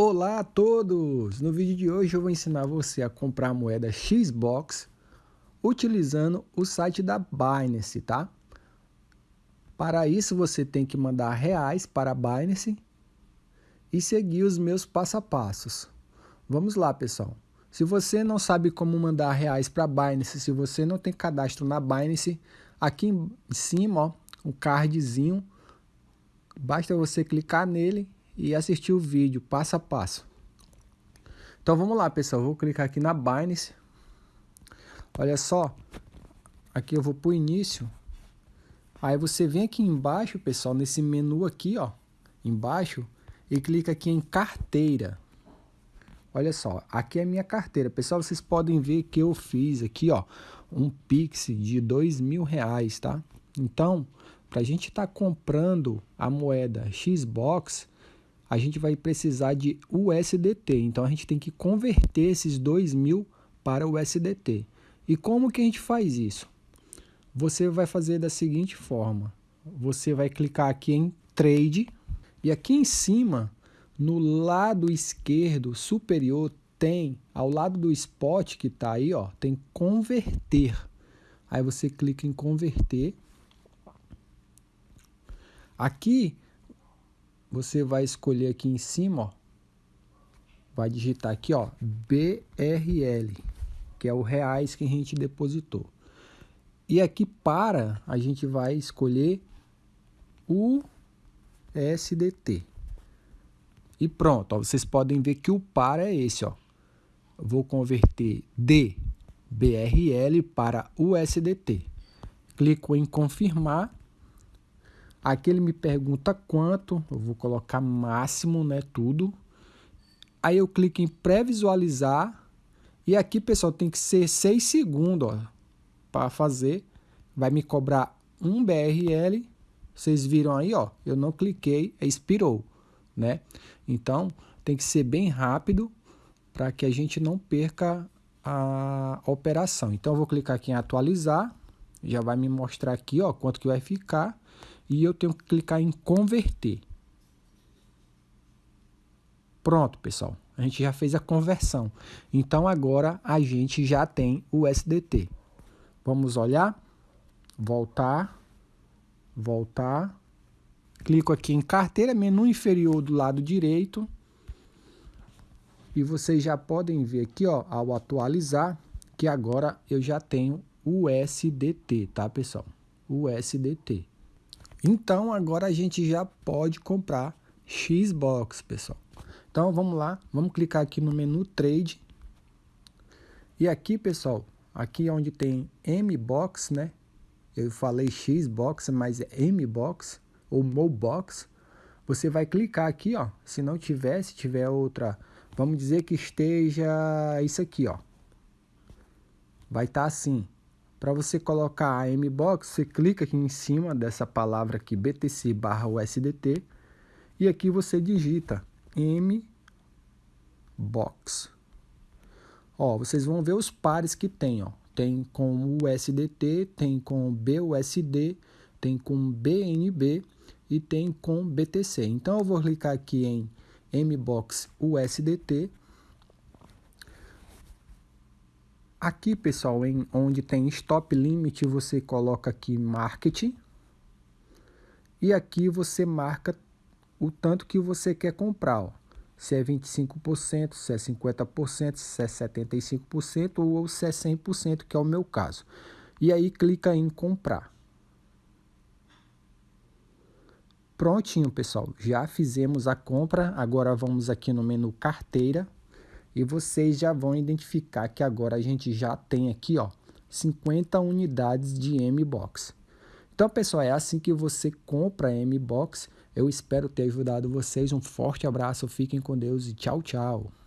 Olá a todos! No vídeo de hoje eu vou ensinar você a comprar moeda Xbox utilizando o site da Binance, tá? Para isso você tem que mandar reais para a Binance e seguir os meus passo a passos. Vamos lá, pessoal. Se você não sabe como mandar reais para a Binance, se você não tem cadastro na Binance, aqui em cima, ó, um cardzinho, basta você clicar nele e assistir o vídeo passo a passo. Então vamos lá, pessoal. Vou clicar aqui na Binance. Olha só. Aqui eu vou para o início. Aí você vem aqui embaixo, pessoal, nesse menu aqui, ó, embaixo, e clica aqui em carteira. Olha só, aqui é a minha carteira. Pessoal, vocês podem ver que eu fiz aqui, ó, um Pix de dois mil reais, tá? Então, para a gente estar tá comprando a moeda Xbox, a gente vai precisar de USDT. Então a gente tem que converter esses 2 mil para USDT. E como que a gente faz isso? Você vai fazer da seguinte forma. Você vai clicar aqui em Trade e aqui em cima, no lado esquerdo superior, tem, ao lado do spot que está aí, ó, tem converter. Aí você clica em converter. Aqui você vai escolher aqui em cima, ó, vai digitar aqui, ó, BRL, que é o reais que a gente depositou. E aqui para, a gente vai escolher o SDT. E pronto, ó, vocês podem ver que o para é esse, ó. vou converter de BRL para USDT. Clico em confirmar Aqui ele me pergunta quanto, eu vou colocar máximo, né, tudo. Aí eu clico em pré-visualizar e aqui, pessoal, tem que ser 6 segundos, ó, para fazer. Vai me cobrar um BRL. Vocês viram aí, ó, eu não cliquei, expirou, né? Então, tem que ser bem rápido para que a gente não perca a operação. Então, eu vou clicar aqui em atualizar, já vai me mostrar aqui, ó, quanto que vai ficar e eu tenho que clicar em converter. Pronto, pessoal. A gente já fez a conversão. Então agora a gente já tem o SDT. Vamos olhar. Voltar. Voltar. Clico aqui em carteira, menu inferior do lado direito. E vocês já podem ver aqui, ó, ao atualizar, que agora eu já tenho o SDT, tá, pessoal? O SDT. Então agora a gente já pode comprar Xbox, pessoal. Então vamos lá, vamos clicar aqui no menu Trade. E aqui, pessoal, aqui onde tem M-Box, né? Eu falei Xbox, mas é M-Box ou Mobox. Você vai clicar aqui, ó. Se não tiver, se tiver outra, vamos dizer que esteja isso aqui, ó. Vai estar tá assim. Para você colocar a MBOX, você clica aqui em cima dessa palavra aqui, BTC barra USDT, e aqui você digita MBOX. Ó, vocês vão ver os pares que tem, ó. Tem com USDT, tem com BUSD, tem com BNB e tem com BTC. Então eu vou clicar aqui em MBOX USDT Aqui, pessoal, em onde tem stop limit, você coloca aqui marketing. E aqui você marca o tanto que você quer comprar. Ó. Se é 25%, se é 50%, se é 75% ou se é 100%, que é o meu caso. E aí clica em comprar. Prontinho, pessoal. Já fizemos a compra. Agora vamos aqui no menu carteira e vocês já vão identificar que agora a gente já tem aqui, ó, 50 unidades de M-Box. Então, pessoal, é assim que você compra M-Box. Eu espero ter ajudado vocês. Um forte abraço, fiquem com Deus e tchau, tchau.